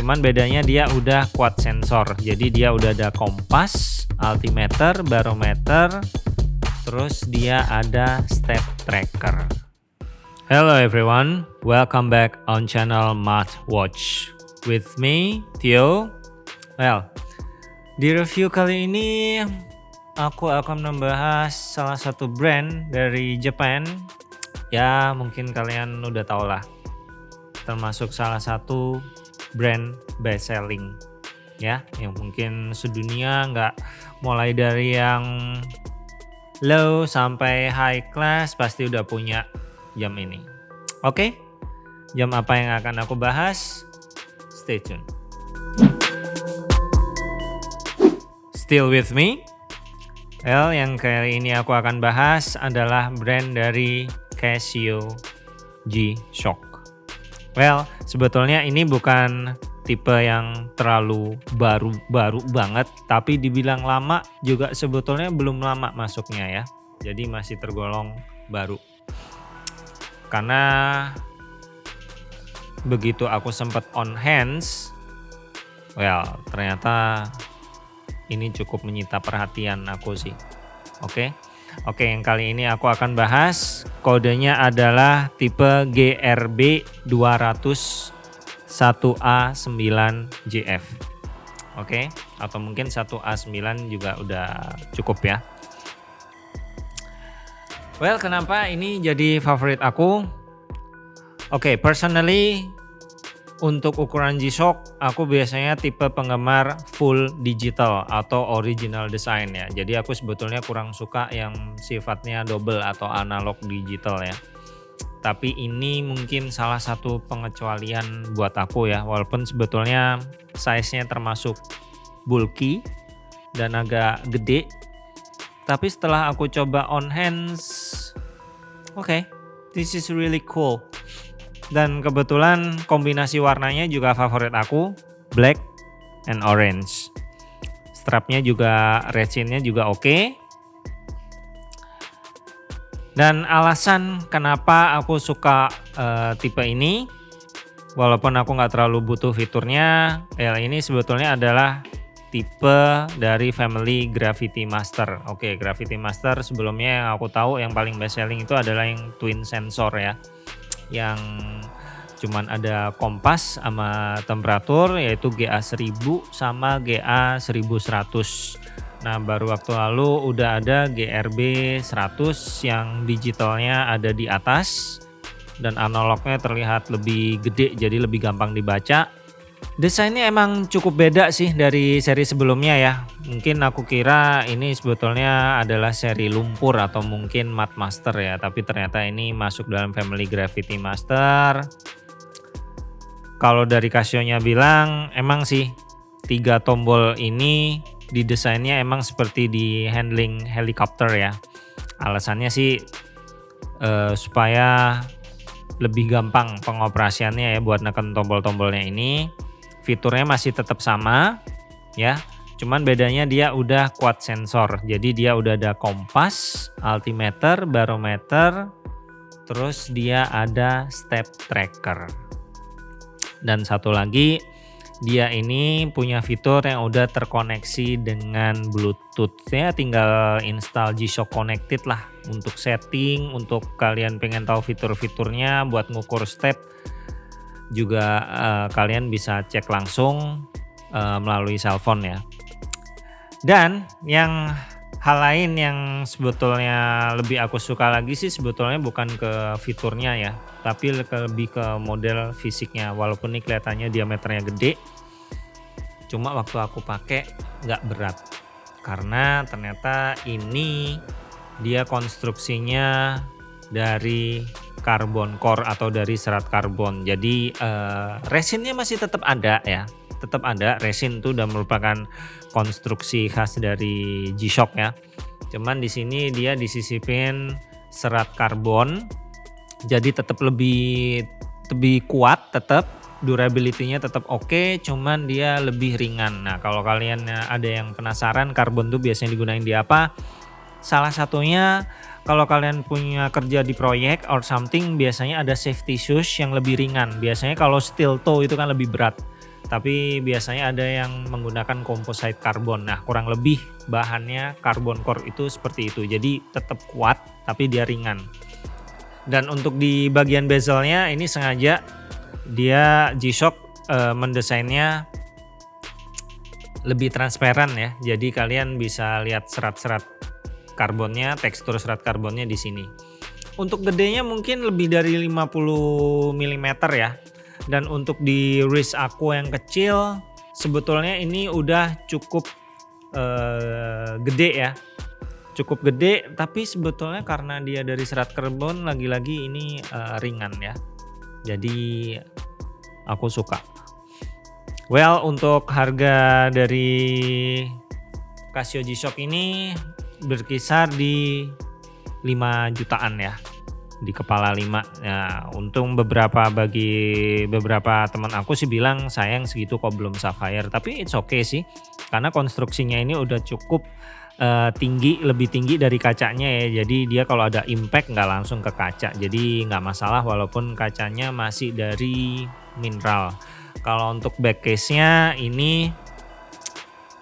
Cuman bedanya dia udah quad sensor. Jadi dia udah ada kompas, altimeter, barometer, terus dia ada step tracker. Hello everyone, welcome back on channel Math Watch. With me, Theo. Well, di review kali ini aku akan membahas salah satu brand dari Japan. Ya, mungkin kalian udah tau lah. Termasuk salah satu brand best selling. Ya yang mungkin sedunia nggak mulai dari yang low sampai high class pasti udah punya jam ini. Oke jam apa yang akan aku bahas? Stay tune. Still with me? Well, yang kali ini aku akan bahas adalah brand dari Casio G-Shock. Well, sebetulnya ini bukan tipe yang terlalu baru-baru banget, tapi dibilang lama juga sebetulnya belum lama masuknya ya. Jadi masih tergolong baru. Karena begitu aku sempat on hands, well ternyata ini cukup menyita perhatian aku sih. Oke. Okay? Oke, yang kali ini aku akan bahas kodenya adalah tipe GRB 200 1A9JF. Oke, atau mungkin 1A9 juga udah cukup ya. Well, kenapa ini jadi favorit aku? Oke, personally untuk ukuran G-Shock, aku biasanya tipe penggemar full digital atau original design ya. Jadi aku sebetulnya kurang suka yang sifatnya double atau analog digital ya. Tapi ini mungkin salah satu pengecualian buat aku ya. Walaupun sebetulnya size-nya termasuk bulky dan agak gede. Tapi setelah aku coba on hands, oke, okay, this is really cool dan kebetulan kombinasi warnanya juga favorit aku, black and orange. Strapnya juga resinnya juga oke. Okay. Dan alasan kenapa aku suka uh, tipe ini, walaupun aku nggak terlalu butuh fiturnya, ya ini sebetulnya adalah tipe dari family Gravity Master. Oke, okay, Gravity Master sebelumnya yang aku tahu yang paling best selling itu adalah yang twin sensor ya yang cuman ada kompas sama temperatur yaitu GA1000 sama GA1100 Nah baru waktu lalu udah ada GRB 100 yang digitalnya ada di atas dan analognya terlihat lebih gede jadi lebih gampang dibaca Desainnya emang cukup beda sih dari seri sebelumnya ya. Mungkin aku kira ini sebetulnya adalah seri lumpur atau mungkin Mat Master ya. Tapi ternyata ini masuk dalam family Gravity Master. Kalau dari Casio-nya bilang emang sih tiga tombol ini didesainnya emang seperti di handling helikopter ya. Alasannya sih uh, supaya lebih gampang pengoperasiannya ya buat neken tombol-tombolnya ini. Fiturnya masih tetap sama ya. Cuman bedanya dia udah quad sensor. Jadi dia udah ada kompas altimeter barometer terus dia ada step tracker dan satu lagi dia ini punya fitur yang udah terkoneksi dengan Bluetooth ya tinggal install G-Shock Connected lah untuk setting untuk kalian pengen tahu fitur-fiturnya buat ngukur step juga uh, kalian bisa cek langsung uh, melalui cellphone ya. Dan yang hal lain yang sebetulnya lebih aku suka lagi sih sebetulnya bukan ke fiturnya ya, tapi lebih ke model fisiknya. Walaupun ini kelihatannya diameternya gede, cuma waktu aku pakai nggak berat karena ternyata ini dia konstruksinya dari karbon core atau dari serat karbon. Jadi uh, resinnya masih tetap ada ya, tetap ada. Resin itu udah merupakan konstruksi khas dari G-Shock ya. Cuman di sini dia disisipin serat karbon, jadi tetap lebih lebih kuat, tetap durability-nya tetap oke, okay, cuman dia lebih ringan. Nah kalau kalian ada yang penasaran karbon tuh biasanya digunain di apa? Salah satunya kalau kalian punya kerja di proyek or something biasanya ada safety shoes yang lebih ringan. Biasanya kalau steel toe itu kan lebih berat. tapi biasanya ada yang menggunakan composite carbon. Nah, kurang lebih bahannya carbon core itu seperti itu. Jadi tetap kuat tapi dia ringan. Dan untuk di bagian bezelnya ini sengaja dia G-Shock e, mendesainnya lebih transparan ya. Jadi kalian bisa lihat serat-serat karbonnya, tekstur serat karbonnya di sini. Untuk gedenya mungkin lebih dari 50 mm ya dan untuk di wrist aku yang kecil sebetulnya ini udah cukup uh, gede ya cukup gede tapi sebetulnya karena dia dari serat karbon lagi-lagi ini uh, ringan ya jadi aku suka well untuk harga dari Casio G-Shock ini berkisar di 5 jutaan ya di kepala lima. Ya, untung beberapa bagi beberapa teman aku sih bilang sayang segitu kok belum Sapphire. Tapi it's okay sih, karena konstruksinya ini udah cukup uh, tinggi, lebih tinggi dari kacanya ya. Jadi dia kalau ada impact nggak langsung ke kaca. Jadi nggak masalah walaupun kacanya masih dari mineral. Kalau untuk back case-nya ini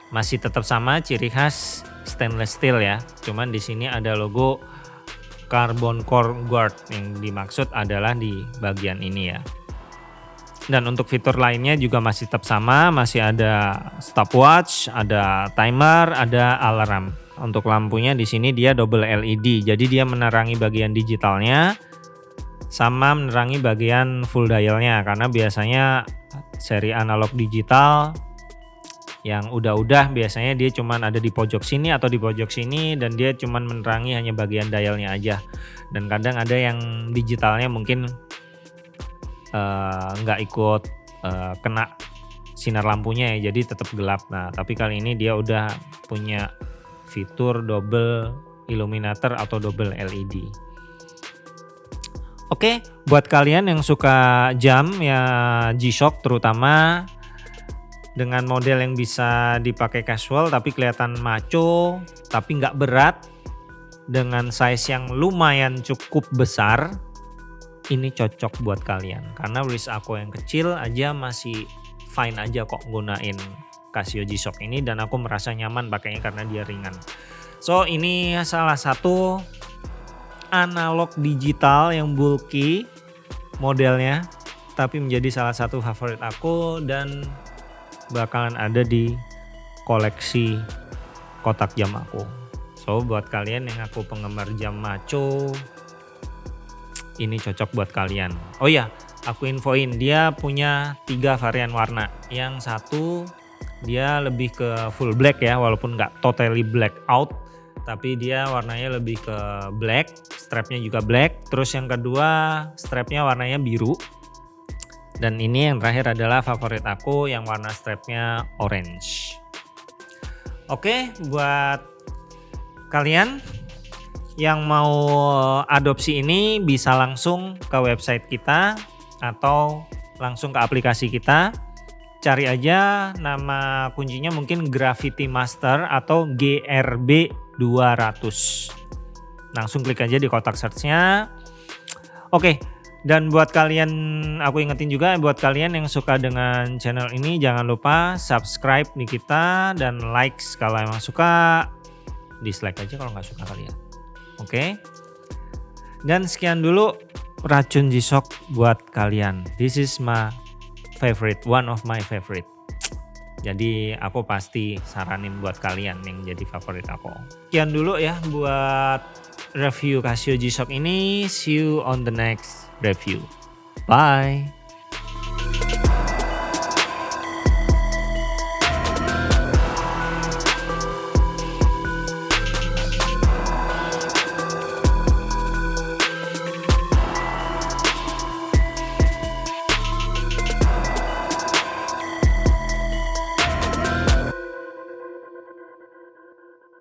masih tetap sama ciri khas stainless steel ya. Cuman di sini ada logo carbon core guard yang dimaksud adalah di bagian ini ya. Dan untuk fitur lainnya juga masih tetap sama, masih ada stopwatch, ada timer, ada alarm. Untuk lampunya di sini dia double LED, jadi dia menerangi bagian digitalnya sama menerangi bagian full dialnya karena biasanya seri analog digital yang udah-udah biasanya dia cuman ada di pojok sini atau di pojok sini dan dia cuman menerangi hanya bagian dialnya aja dan kadang ada yang digitalnya mungkin nggak uh, ikut uh, kena sinar lampunya ya jadi tetap gelap. Nah tapi kali ini dia udah punya fitur double illuminator atau double LED Oke, buat kalian yang suka jam ya G-Shock terutama dengan model yang bisa dipakai casual tapi kelihatan maco tapi nggak berat dengan size yang lumayan cukup besar ini cocok buat kalian karena wrist aku yang kecil aja masih fine aja kok gunain Casio G-Shock ini dan aku merasa nyaman pakainya karena dia ringan so ini salah satu analog digital yang bulky modelnya tapi menjadi salah satu favorit aku dan bakalan ada di koleksi kotak jam aku. So buat kalian yang aku penggemar jam maco, ini cocok buat kalian. Oh ya, aku infoin dia punya tiga varian warna. Yang satu dia lebih ke full black ya, walaupun nggak totally black out, tapi dia warnanya lebih ke black, strapnya juga black. Terus yang kedua strapnya warnanya biru, dan ini yang terakhir adalah favorit aku yang warna strapnya orange. Oke, buat kalian yang mau adopsi ini bisa langsung ke website kita atau langsung ke aplikasi kita. Cari aja nama kuncinya mungkin Gravity Master atau GRB 200. Langsung klik aja di kotak searchnya. Oke, dan buat kalian, aku ingetin juga buat kalian yang suka dengan channel ini jangan lupa subscribe di kita dan likes kalau emang suka, dislike aja kalau nggak suka kalian. Oke. Dan sekian dulu racun G-Shock buat kalian. This is my favorite, one of my favorite. Jadi aku pasti saranin buat kalian yang jadi favorit aku. Sekian dulu ya buat review Casio G-Shock ini. See you on the next review. Bye.